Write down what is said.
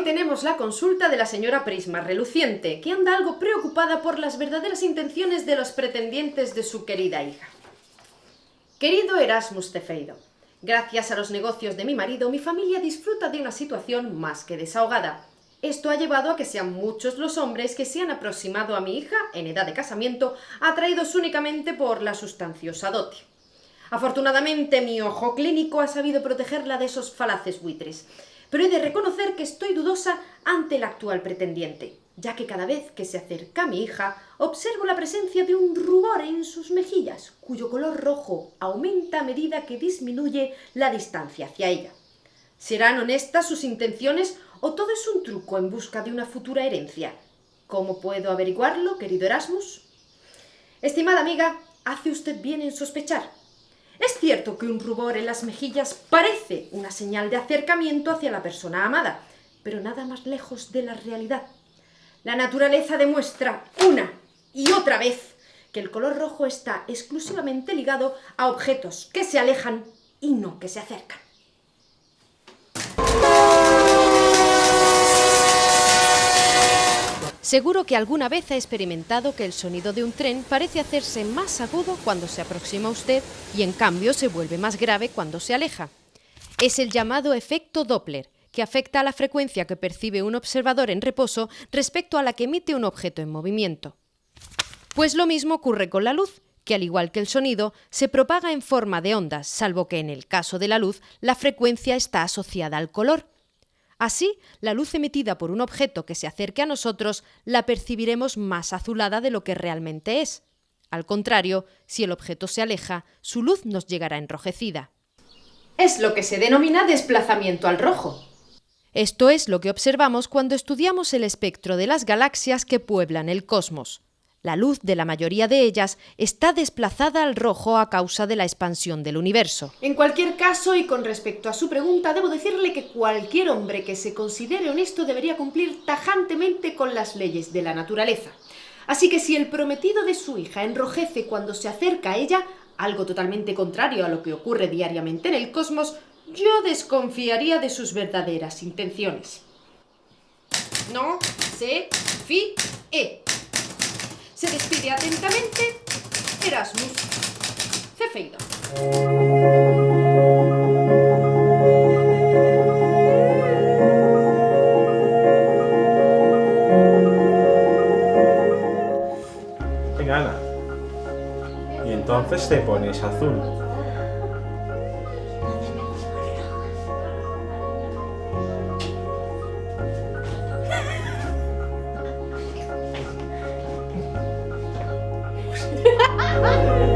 tenemos la consulta de la señora Prisma Reluciente, que anda algo preocupada por las verdaderas intenciones de los pretendientes de su querida hija. Querido Erasmus Cefeido, gracias a los negocios de mi marido, mi familia disfruta de una situación más que desahogada. Esto ha llevado a que sean muchos los hombres que se han aproximado a mi hija, en edad de casamiento, atraídos únicamente por la sustanciosa dote. Afortunadamente, mi ojo clínico ha sabido protegerla de esos falaces buitres, pero he de reconocer que estoy dudosa ante el actual pretendiente, ya que cada vez que se acerca mi hija, observo la presencia de un rubor en sus mejillas, cuyo color rojo aumenta a medida que disminuye la distancia hacia ella. ¿Serán honestas sus intenciones o todo es un truco en busca de una futura herencia? ¿Cómo puedo averiguarlo, querido Erasmus? Estimada amiga, hace usted bien en sospechar. Es cierto que un rubor en las mejillas parece una señal de acercamiento hacia la persona amada, pero nada más lejos de la realidad. La naturaleza demuestra una y otra vez que el color rojo está exclusivamente ligado a objetos que se alejan y no que se acercan. Seguro que alguna vez ha experimentado que el sonido de un tren parece hacerse más agudo cuando se aproxima a usted y en cambio se vuelve más grave cuando se aleja. Es el llamado efecto Doppler, que afecta a la frecuencia que percibe un observador en reposo respecto a la que emite un objeto en movimiento. Pues lo mismo ocurre con la luz, que al igual que el sonido, se propaga en forma de ondas, salvo que en el caso de la luz la frecuencia está asociada al color. Así, la luz emitida por un objeto que se acerque a nosotros la percibiremos más azulada de lo que realmente es. Al contrario, si el objeto se aleja, su luz nos llegará enrojecida. Es lo que se denomina desplazamiento al rojo. Esto es lo que observamos cuando estudiamos el espectro de las galaxias que pueblan el cosmos. La luz de la mayoría de ellas está desplazada al rojo a causa de la expansión del universo. En cualquier caso, y con respecto a su pregunta, debo decirle que cualquier hombre que se considere honesto debería cumplir tajantemente con las leyes de la naturaleza. Así que si el prometido de su hija enrojece cuando se acerca a ella, algo totalmente contrario a lo que ocurre diariamente en el cosmos, yo desconfiaría de sus verdaderas intenciones. No se fíe. Se despide atentamente Erasmus Cefeido. Venga, Ana. Y entonces te pones azul. 啊啊。